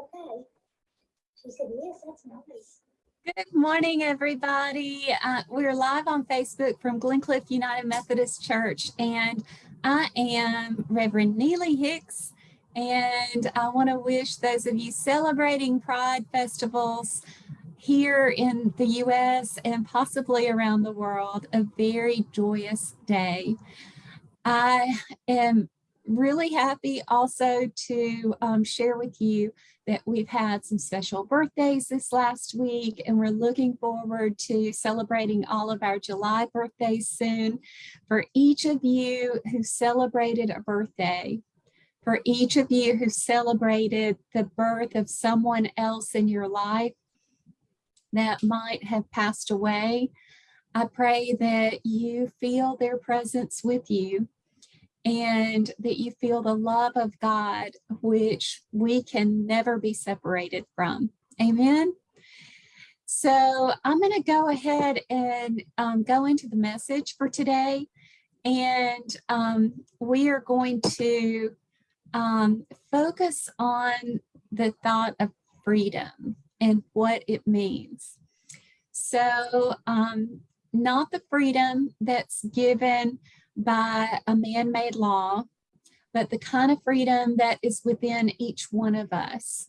okay. She said, yes, that's nice. Good morning, everybody. Uh, we're live on Facebook from Glencliff United Methodist Church, and I am Reverend Neely Hicks, and I want to wish those of you celebrating Pride festivals here in the U.S. and possibly around the world a very joyous day. I am really happy also to um, share with you that we've had some special birthdays this last week and we're looking forward to celebrating all of our July birthdays soon. For each of you who celebrated a birthday, for each of you who celebrated the birth of someone else in your life that might have passed away, I pray that you feel their presence with you and that you feel the love of God, which we can never be separated from. Amen. So I'm going to go ahead and um, go into the message for today. And um, we are going to um, focus on the thought of freedom and what it means. So um, not the freedom that's given by a man-made law, but the kind of freedom that is within each one of us.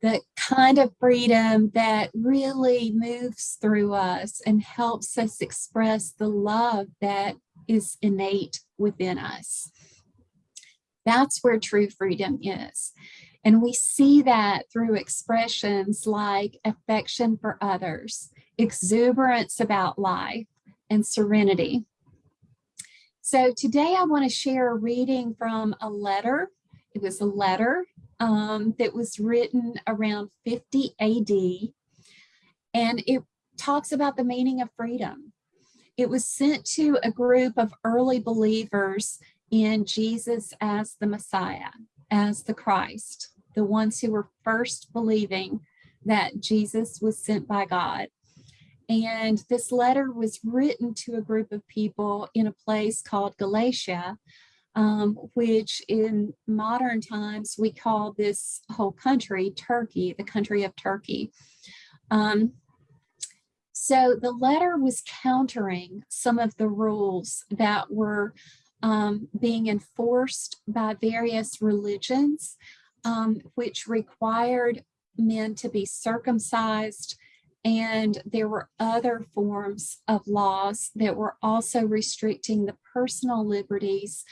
The kind of freedom that really moves through us and helps us express the love that is innate within us. That's where true freedom is. And we see that through expressions like affection for others, exuberance about life, and serenity. So today I want to share a reading from a letter. It was a letter um, that was written around 50 AD, and it talks about the meaning of freedom. It was sent to a group of early believers in Jesus as the Messiah, as the Christ, the ones who were first believing that Jesus was sent by God. And this letter was written to a group of people in a place called Galatia, um, which in modern times we call this whole country Turkey, the country of Turkey. Um, so the letter was countering some of the rules that were um, being enforced by various religions, um, which required men to be circumcised, and there were other forms of laws that were also restricting the personal liberties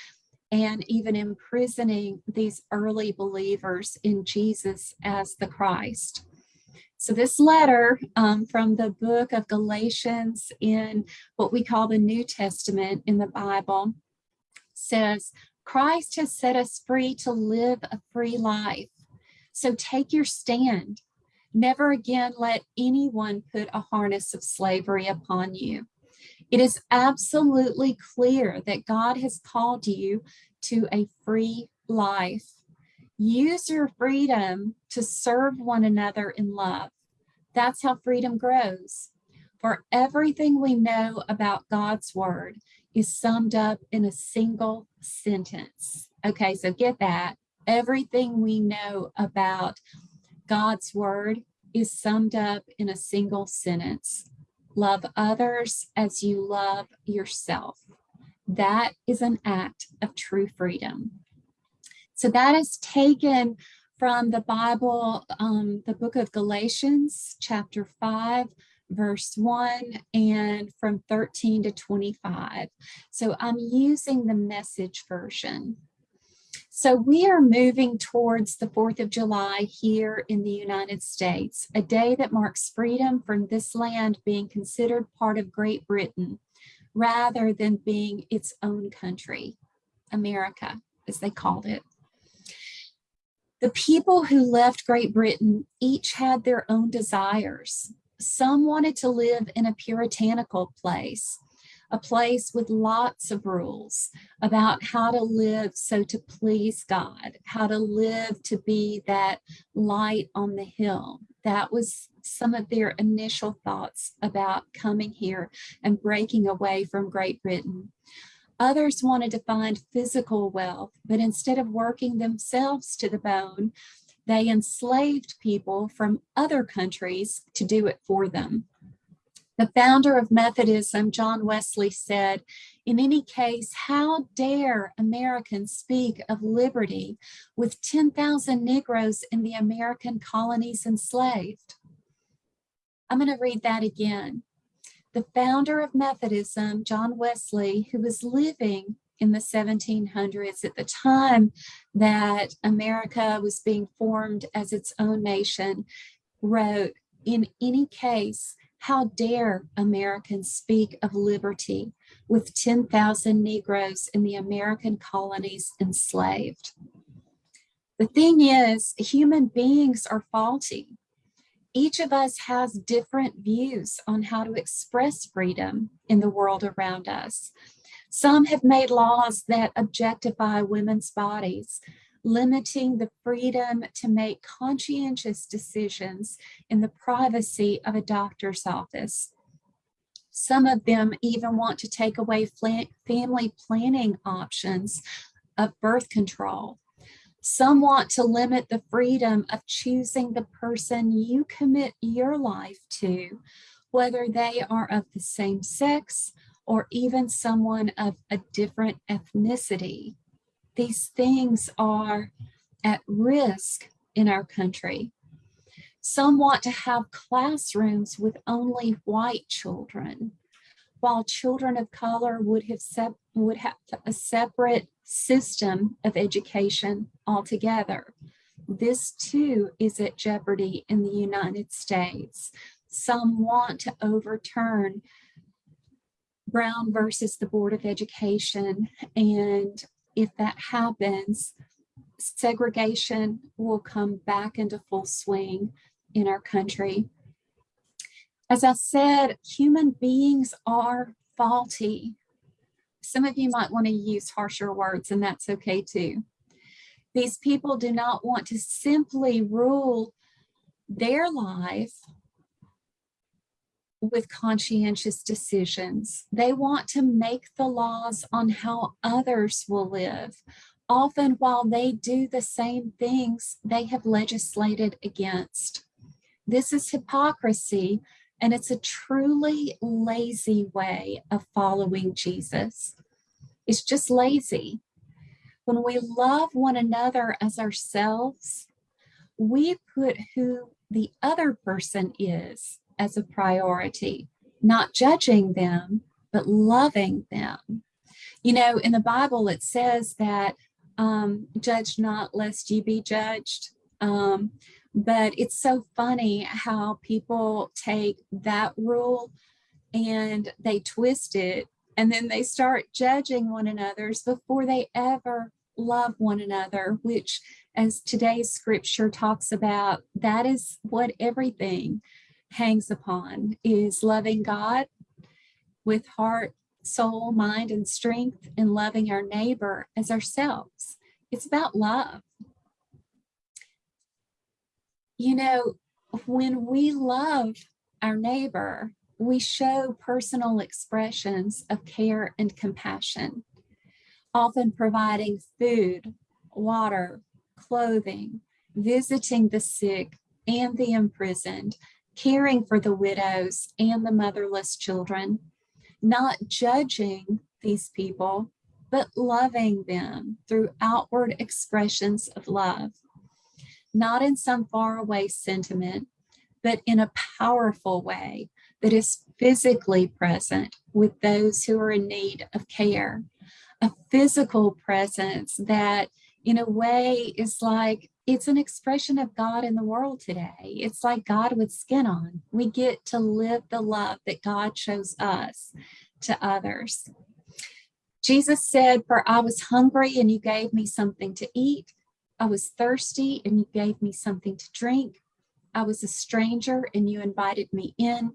and even imprisoning these early believers in Jesus as the Christ. So this letter um, from the book of Galatians in what we call the New Testament in the Bible says, Christ has set us free to live a free life. So take your stand Never again let anyone put a harness of slavery upon you. It is absolutely clear that God has called you to a free life. Use your freedom to serve one another in love. That's how freedom grows. For everything we know about God's word is summed up in a single sentence. Okay, so get that. Everything we know about God's word is summed up in a single sentence. Love others as you love yourself. That is an act of true freedom. So that is taken from the Bible, um, the book of Galatians, chapter 5, verse 1, and from 13 to 25. So I'm using the message version. So we are moving towards the 4th of July here in the United States, a day that marks freedom from this land being considered part of Great Britain rather than being its own country, America, as they called it. The people who left Great Britain each had their own desires. Some wanted to live in a puritanical place, a place with lots of rules about how to live so to please God, how to live to be that light on the hill. That was some of their initial thoughts about coming here and breaking away from Great Britain. Others wanted to find physical wealth, but instead of working themselves to the bone, they enslaved people from other countries to do it for them. The founder of Methodism, John Wesley, said, In any case, how dare Americans speak of liberty with 10,000 Negroes in the American colonies enslaved? I'm going to read that again. The founder of Methodism, John Wesley, who was living in the 1700s at the time that America was being formed as its own nation, wrote, in any case, how dare Americans speak of liberty with 10,000 Negroes in the American colonies enslaved? The thing is, human beings are faulty. Each of us has different views on how to express freedom in the world around us. Some have made laws that objectify women's bodies, limiting the freedom to make conscientious decisions in the privacy of a doctor's office. Some of them even want to take away family planning options of birth control. Some want to limit the freedom of choosing the person you commit your life to, whether they are of the same sex or even someone of a different ethnicity. These things are at risk in our country. Some want to have classrooms with only white children, while children of color would have, would have a separate system of education altogether. This too is at jeopardy in the United States. Some want to overturn Brown versus the Board of Education. And if that happens, segregation will come back into full swing in our country. As I said, human beings are faulty. Some of you might want to use harsher words and that's okay too. These people do not want to simply rule their life with conscientious decisions. They want to make the laws on how others will live, often while they do the same things they have legislated against. This is hypocrisy, and it's a truly lazy way of following Jesus. It's just lazy. When we love one another as ourselves, we put who the other person is as a priority, not judging them, but loving them. You know, in the Bible, it says that um, judge not lest you be judged. Um, but it's so funny how people take that rule and they twist it and then they start judging one another's before they ever love one another, which as today's scripture talks about, that is what everything hangs upon is loving God with heart, soul, mind, and strength, and loving our neighbor as ourselves. It's about love. You know, when we love our neighbor, we show personal expressions of care and compassion, often providing food, water, clothing, visiting the sick and the imprisoned, caring for the widows and the motherless children, not judging these people, but loving them through outward expressions of love, not in some faraway sentiment, but in a powerful way that is physically present with those who are in need of care, a physical presence that in a way is like it's an expression of God in the world today. It's like God with skin on. We get to live the love that God shows us to others. Jesus said, for I was hungry and you gave me something to eat. I was thirsty and you gave me something to drink. I was a stranger and you invited me in.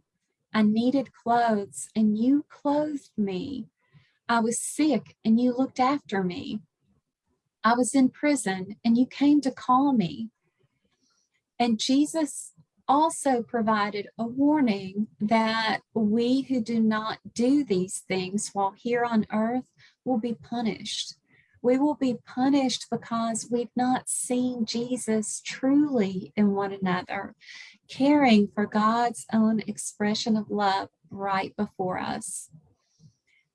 I needed clothes and you clothed me. I was sick and you looked after me. I was in prison and you came to call me. And Jesus also provided a warning that we who do not do these things while here on earth will be punished. We will be punished because we've not seen Jesus truly in one another, caring for God's own expression of love right before us.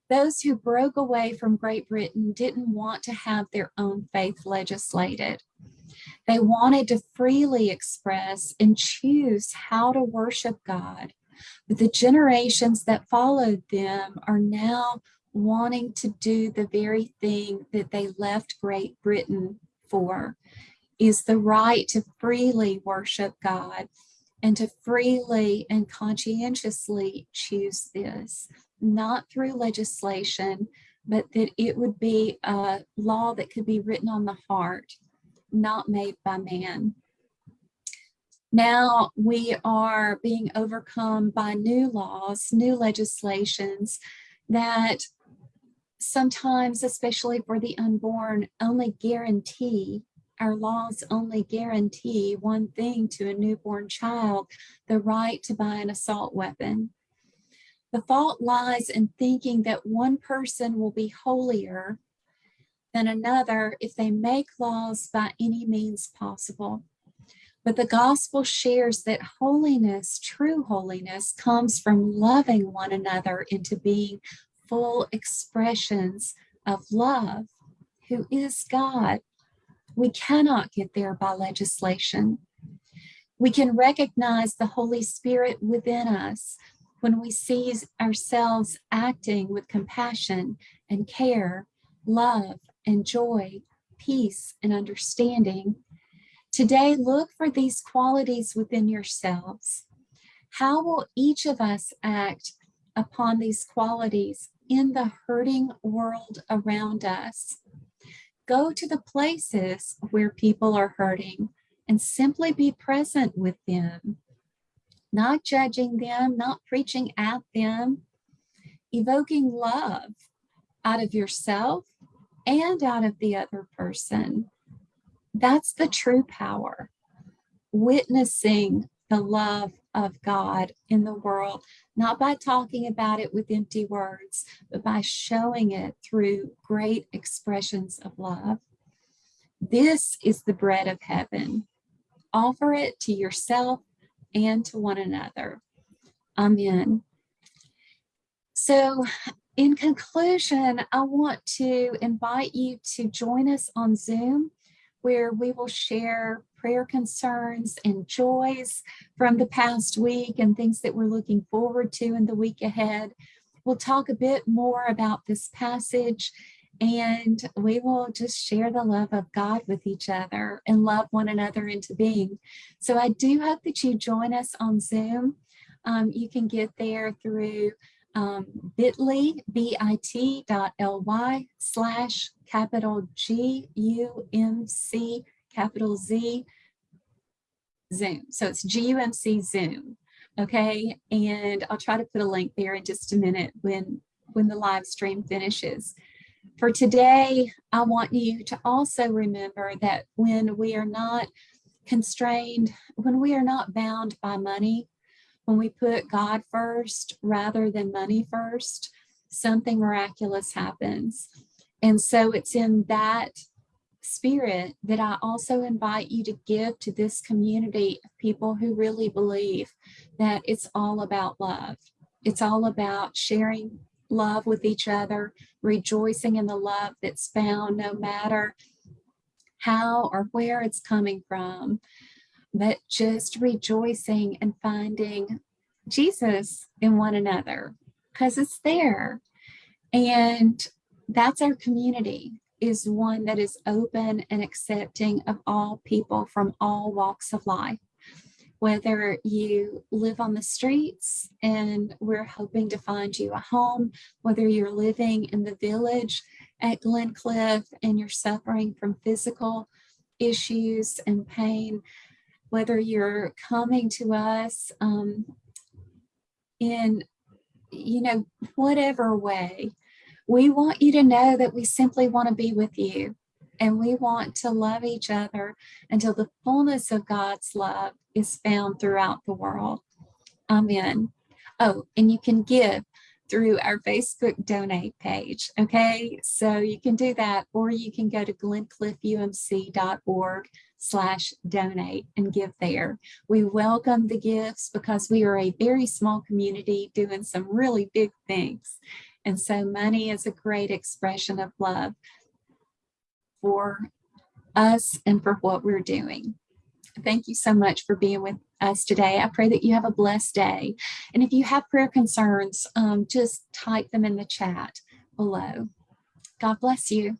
Those who broke away from Great Britain didn't want to have their own faith legislated. They wanted to freely express and choose how to worship God. But the generations that followed them are now wanting to do the very thing that they left Great Britain for, is the right to freely worship God and to freely and conscientiously choose this, not through legislation, but that it would be a law that could be written on the heart, not made by man. Now we are being overcome by new laws, new legislations that sometimes, especially for the unborn, only guarantee, our laws only guarantee one thing to a newborn child, the right to buy an assault weapon. The fault lies in thinking that one person will be holier than another if they make laws by any means possible. But the gospel shares that holiness, true holiness, comes from loving one another into being full expressions of love, who is God. We cannot get there by legislation. We can recognize the Holy Spirit within us when we see ourselves acting with compassion and care, love and joy, peace and understanding. Today, look for these qualities within yourselves. How will each of us act upon these qualities in the hurting world around us. Go to the places where people are hurting and simply be present with them, not judging them, not preaching at them, evoking love out of yourself and out of the other person. That's the true power. Witnessing the love of God in the world, not by talking about it with empty words, but by showing it through great expressions of love. This is the bread of heaven. Offer it to yourself and to one another. Amen. So in conclusion, I want to invite you to join us on Zoom where we will share prayer concerns and joys from the past week and things that we're looking forward to in the week ahead. We'll talk a bit more about this passage and we will just share the love of God with each other and love one another into being. So I do hope that you join us on Zoom. Um, you can get there through um, bit.ly, bit.ly slash capital G U M C capital Z Zoom. So it's GUMC Zoom. Okay. And I'll try to put a link there in just a minute when, when the live stream finishes. For today, I want you to also remember that when we are not constrained, when we are not bound by money, when we put God first rather than money first, something miraculous happens. And so it's in that spirit that I also invite you to give to this community of people who really believe that it's all about love. It's all about sharing love with each other, rejoicing in the love that's found no matter how or where it's coming from, but just rejoicing and finding Jesus in one another because it's there. And that's our community is one that is open and accepting of all people from all walks of life. Whether you live on the streets and we're hoping to find you a home, whether you're living in the village at Glencliff and you're suffering from physical issues and pain, whether you're coming to us um, in, you know, whatever way, we want you to know that we simply want to be with you and we want to love each other until the fullness of God's love is found throughout the world. Amen. Oh, and you can give through our Facebook donate page. Okay, so you can do that, or you can go to glencliffumc.org slash donate and give there. We welcome the gifts because we are a very small community doing some really big things. And so money is a great expression of love for us and for what we're doing. Thank you so much for being with us today. I pray that you have a blessed day. And if you have prayer concerns, um, just type them in the chat below. God bless you.